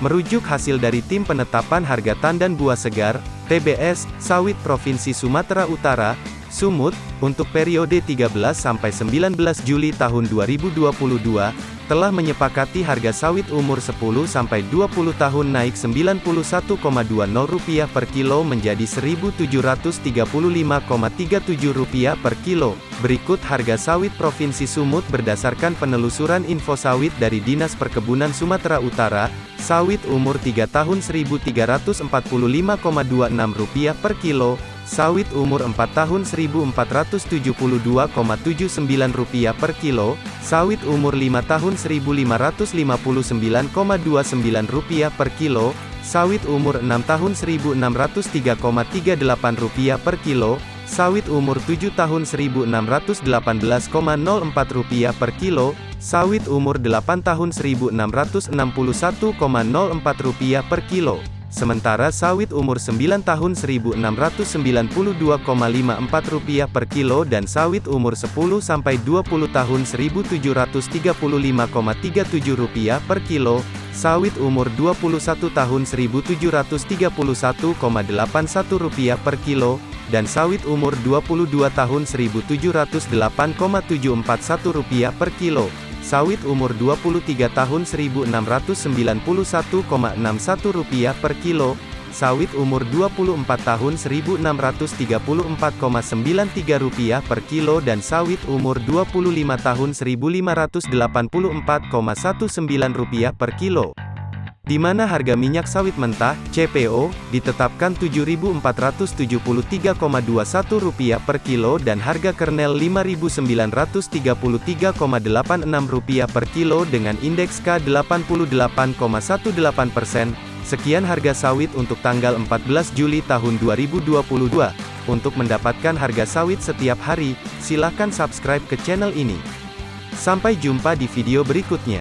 Merujuk hasil dari Tim Penetapan Harga Tandan Buah Segar, TBS, Sawit Provinsi Sumatera Utara, Sumut, untuk periode 13 sampai 19 Juli tahun 2022, telah menyepakati harga sawit umur 10 sampai 20 tahun naik Rp91,20 per kilo menjadi Rp1.735,37 per kilo. Berikut harga sawit Provinsi Sumut berdasarkan penelusuran info sawit dari Dinas Perkebunan Sumatera Utara. Sawit umur 3 tahun Rp1.345,26 per kilo, Sawit umur 4 tahun Rp1.472,79 per kilo, sawit umur 5 tahun Rp1.559,29 per kilo, sawit umur 6 tahun Rp1.603,38 per kilo, sawit umur 7 tahun Rp1.618,04 per kilo, sawit umur 8 tahun Rp1.661,04 per kilo. Sementara sawit umur 9 tahun Rp1.692,54 per kilo dan sawit umur 10 sampai 20 tahun Rp1.735,37 per kilo, sawit umur 21 tahun Rp1.731,81 per kilo, dan sawit umur 22 tahun Rp1.708,741 per kilo sawit umur 23 tahun Rp1.691,61 per kilo, sawit umur 24 tahun Rp1.634,93 per kilo dan sawit umur 25 tahun Rp1.584,19 per kilo di mana harga minyak sawit mentah (CPO) ditetapkan Rp7.473,21 per kilo dan harga kernel Rp5.933,86 per kilo dengan indeks K88,18 persen. Sekian harga sawit untuk tanggal 14 Juli tahun 2022. Untuk mendapatkan harga sawit setiap hari, silakan subscribe ke channel ini. Sampai jumpa di video berikutnya.